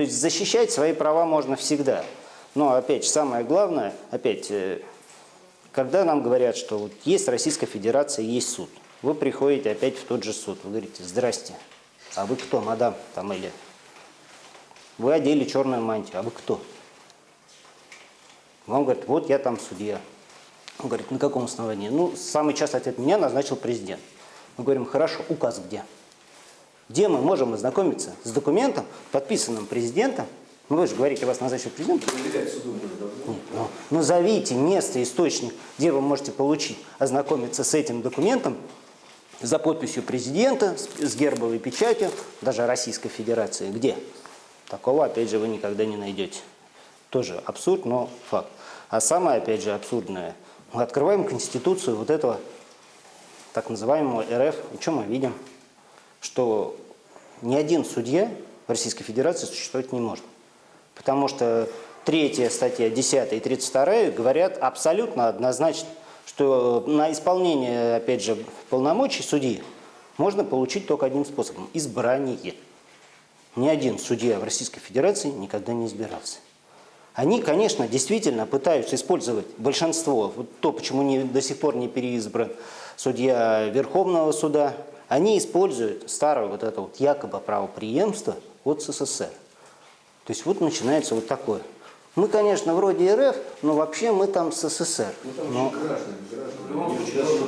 То есть защищать свои права можно всегда. Но опять же, самое главное, опять, э, когда нам говорят, что вот есть Российская Федерация, есть суд, вы приходите опять в тот же суд, вы говорите, здрасте, а вы кто, мадам, там или... Вы одели черную мантию, а вы кто? Вам говорят, вот я там судья. Он говорит, на каком основании? Ну, самый частый ответ, меня назначил президент. Мы говорим, хорошо, указ где? Где мы можем ознакомиться с документом, подписанным президентом? Ну, вы же говорите, вас назначил президент. Нет, ну, назовите место, источник, где вы можете получить, ознакомиться с этим документом за подписью президента, с, с гербовой печатью, даже Российской Федерации. Где? Такого, опять же, вы никогда не найдете. Тоже абсурд, но факт. А самое, опять же, абсурдное, мы открываем Конституцию вот этого так называемого РФ, и что мы видим? Что ни один судья в Российской Федерации существовать не может. Потому что третья статья, 10 и 32 говорят абсолютно однозначно, что на исполнение, опять же, полномочий судьи можно получить только одним способом – избрание. Ни один судья в Российской Федерации никогда не избирался. Они, конечно, действительно пытаются использовать большинство, вот то, почему не, до сих пор не переизбран судья Верховного суда, они используют старое вот это вот якобы правоприемство от СССР. То есть вот начинается вот такое. Мы, конечно, вроде РФ, но вообще мы там СССР. Но...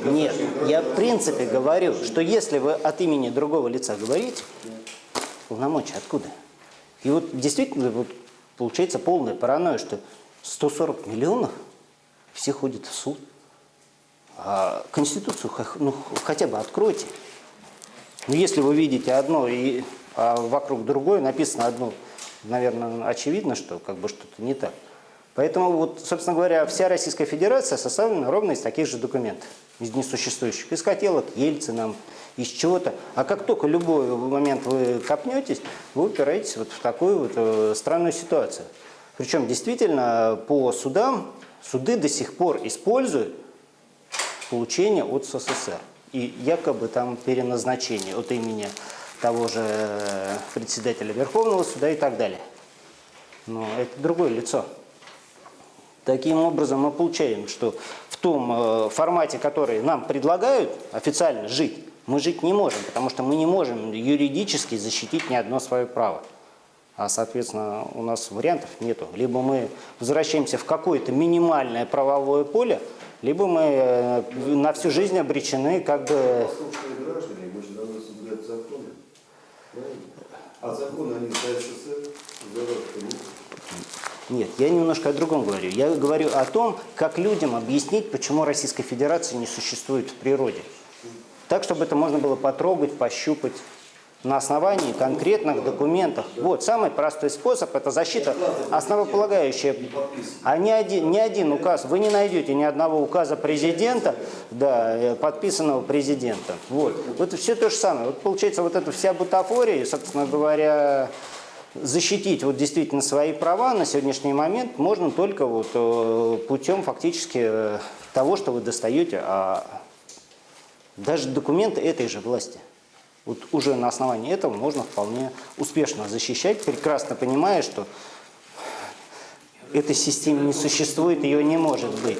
Нет, я в принципе говорю, что если вы от имени другого лица говорите, полномочия откуда? И вот действительно вот, получается полная паранойя, что 140 миллионов все ходят в суд. А Конституцию ну, хотя бы откройте. Но если вы видите одно, и, а вокруг другое написано одно, наверное, очевидно, что как бы что-то не так. Поэтому, вот, собственно говоря, вся Российская Федерация составлена ровно из таких же документов, из несуществующих, из хотелок Ельцина, из чего-то. А как только любой момент вы копнетесь, вы упираетесь вот в такую вот э, странную ситуацию. Причем действительно по судам, суды до сих пор используют получение от СССР. И якобы там переназначение от имени того же председателя Верховного суда и так далее. Но это другое лицо. Таким образом мы получаем, что в том э, формате, который нам предлагают официально жить, мы жить не можем, потому что мы не можем юридически защитить ни одно свое право. А, соответственно, у нас вариантов нету. Либо мы возвращаемся в какое-то минимальное правовое поле, либо мы э, на всю жизнь обречены как бы... А законы они за СССР, нет, я немножко о другом говорю. Я говорю о том, как людям объяснить, почему Российской Федерации не существует в природе. Так, чтобы это можно было потрогать, пощупать на основании конкретных документов. Вот, самый простой способ – это защита основополагающая. А ни один, ни один указ, вы не найдете ни одного указа президента, да, э, подписанного президентом. Вот, вот все то же самое. Вот получается вот эта вся бутафория, собственно говоря, защитить вот действительно свои права на сегодняшний момент можно только вот э, путем фактически э, того, что вы достаете, а даже документы этой же власти. Вот уже на основании этого можно вполне успешно защищать, прекрасно понимая, что этой системы не существует, ее не может быть.